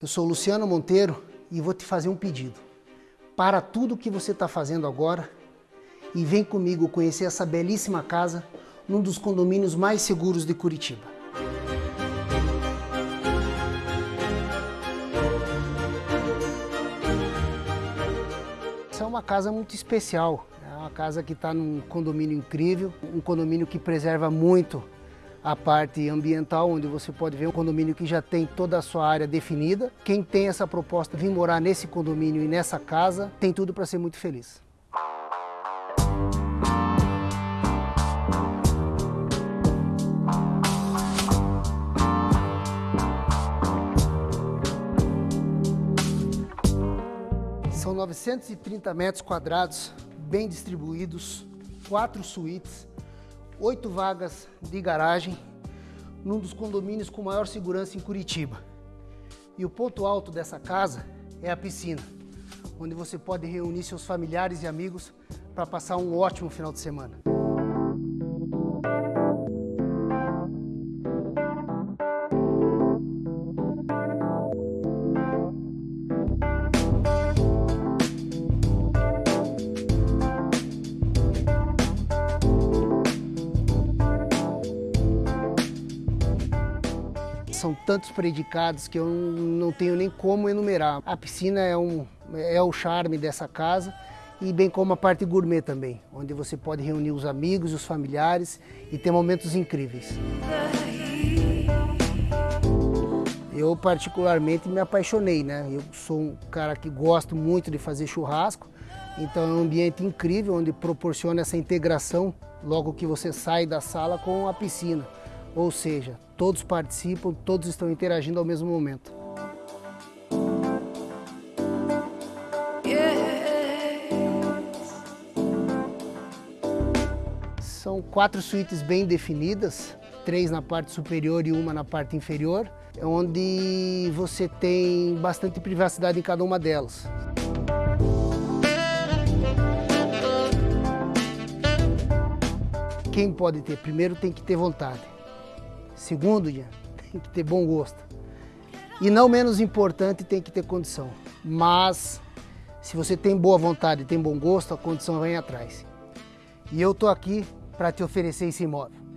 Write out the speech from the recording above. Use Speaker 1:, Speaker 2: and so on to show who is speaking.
Speaker 1: Eu sou Luciano Monteiro e vou te fazer um pedido. Para tudo o que você está fazendo agora e vem comigo conhecer essa belíssima casa num dos condomínios mais seguros de Curitiba. Essa é uma casa muito especial. É uma casa que está num condomínio incrível, um condomínio que preserva muito a parte ambiental, onde você pode ver um condomínio que já tem toda a sua área definida. Quem tem essa proposta de vir morar nesse condomínio e nessa casa, tem tudo para ser muito feliz. São 930 metros quadrados, bem distribuídos, quatro suítes, oito vagas de garagem num dos condomínios com maior segurança em Curitiba. E o ponto alto dessa casa é a piscina, onde você pode reunir seus familiares e amigos para passar um ótimo final de semana. São tantos predicados que eu não tenho nem como enumerar. A piscina é, um, é o charme dessa casa e bem como a parte gourmet também, onde você pode reunir os amigos, os familiares e ter momentos incríveis. Eu particularmente me apaixonei, né? Eu sou um cara que gosto muito de fazer churrasco, então é um ambiente incrível onde proporciona essa integração logo que você sai da sala com a piscina. Ou seja, todos participam, todos estão interagindo ao mesmo momento. São quatro suítes bem definidas, três na parte superior e uma na parte inferior, onde você tem bastante privacidade em cada uma delas. Quem pode ter? Primeiro tem que ter vontade. Segundo, tem que ter bom gosto. E não menos importante, tem que ter condição. Mas, se você tem boa vontade e tem bom gosto, a condição vem atrás. E eu estou aqui para te oferecer esse imóvel.